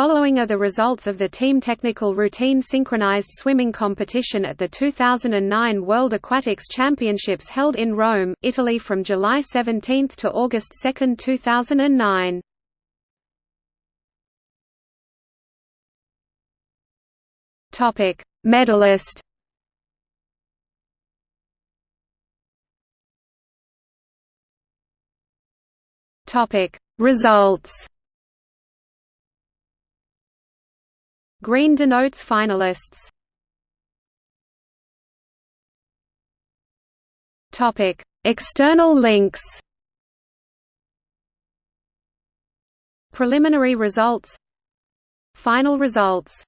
following are the results of the team technical routine synchronized swimming competition at the 2009 World Aquatics Championships held in Rome, Italy from July 17 to August 2, 2009. Topic: Medalist. Topic: Results. Green denotes finalists. Topic: External links. Preliminary results. Final results